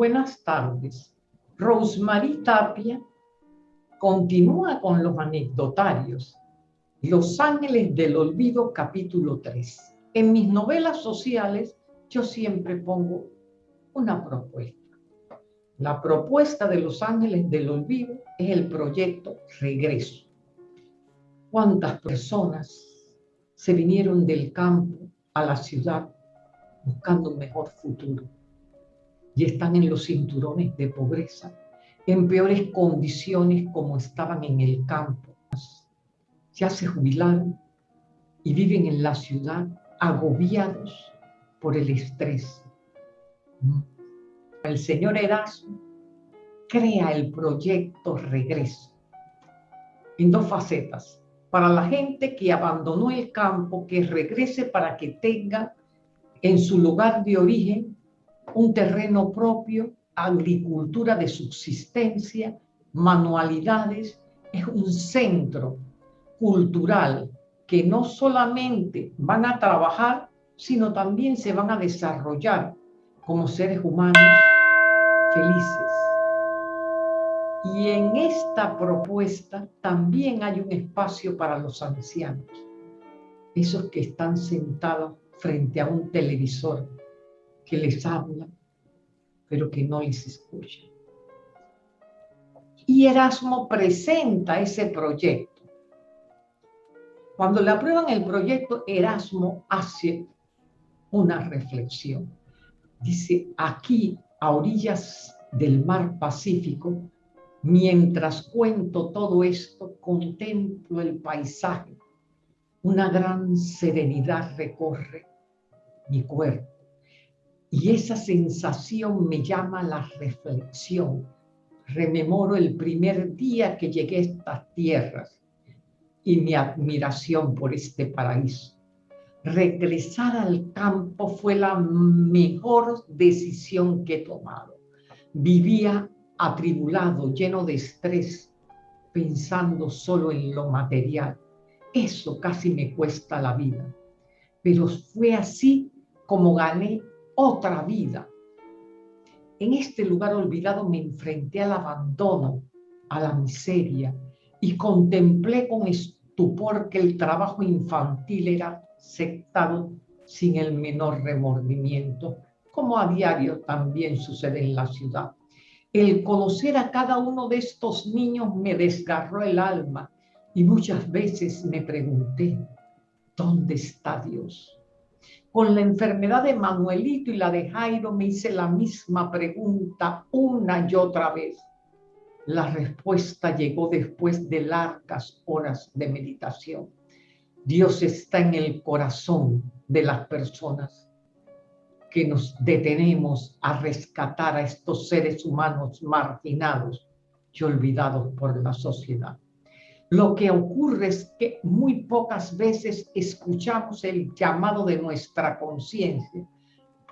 Buenas tardes. Rosemary Tapia continúa con los anecdotarios. Los Ángeles del Olvido, capítulo 3. En mis novelas sociales yo siempre pongo una propuesta. La propuesta de Los Ángeles del Olvido es el proyecto Regreso. ¿Cuántas personas se vinieron del campo a la ciudad buscando un mejor futuro? Y están en los cinturones de pobreza en peores condiciones como estaban en el campo. Ya se jubilaron y viven en la ciudad agobiados por el estrés. El señor Erasmo crea el proyecto Regreso en dos facetas. Para la gente que abandonó el campo, que regrese para que tenga en su lugar de origen un terreno propio agricultura de subsistencia, manualidades, es un centro cultural que no solamente van a trabajar, sino también se van a desarrollar como seres humanos felices. Y en esta propuesta también hay un espacio para los ancianos, esos que están sentados frente a un televisor que les habla pero que no les escucha. Y Erasmo presenta ese proyecto. Cuando le aprueban el proyecto, Erasmo hace una reflexión. Dice, aquí, a orillas del mar Pacífico, mientras cuento todo esto, contemplo el paisaje. Una gran serenidad recorre mi cuerpo y esa sensación me llama la reflexión. Rememoro el primer día que llegué a estas tierras y mi admiración por este paraíso. Regresar al campo fue la mejor decisión que he tomado. Vivía atribulado, lleno de estrés, pensando solo en lo material. Eso casi me cuesta la vida. Pero fue así como gané otra vida. En este lugar olvidado me enfrenté al abandono, a la miseria y contemplé con estupor que el trabajo infantil era aceptado sin el menor remordimiento, como a diario también sucede en la ciudad. El conocer a cada uno de estos niños me desgarró el alma y muchas veces me pregunté, ¿dónde está Dios? Con la enfermedad de Manuelito y la de Jairo me hice la misma pregunta una y otra vez. La respuesta llegó después de largas horas de meditación. Dios está en el corazón de las personas que nos detenemos a rescatar a estos seres humanos marginados y olvidados por la sociedad. Lo que ocurre es que muy pocas veces escuchamos el llamado de nuestra conciencia,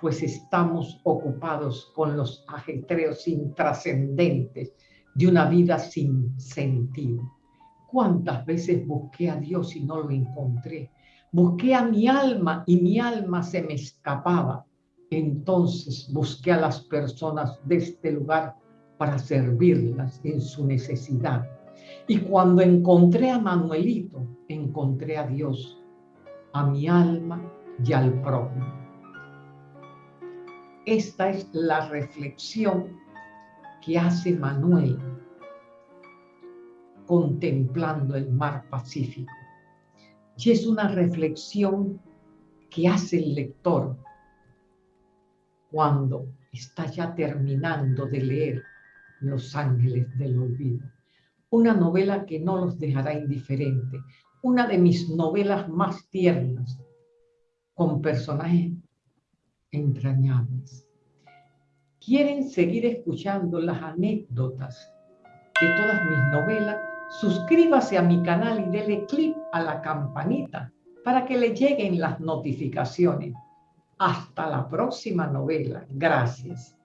pues estamos ocupados con los ajetreos intrascendentes de una vida sin sentido. ¿Cuántas veces busqué a Dios y no lo encontré? Busqué a mi alma y mi alma se me escapaba. Entonces busqué a las personas de este lugar para servirlas en su necesidad y cuando encontré a Manuelito, encontré a Dios, a mi alma y al prójimo. Esta es la reflexión que hace Manuel contemplando el mar Pacífico. Y es una reflexión que hace el lector cuando está ya terminando de leer Los Ángeles del Olvido una novela que no los dejará indiferente, una de mis novelas más tiernas, con personajes entrañables. ¿Quieren seguir escuchando las anécdotas de todas mis novelas? Suscríbase a mi canal y dele clic a la campanita para que le lleguen las notificaciones. Hasta la próxima novela. Gracias.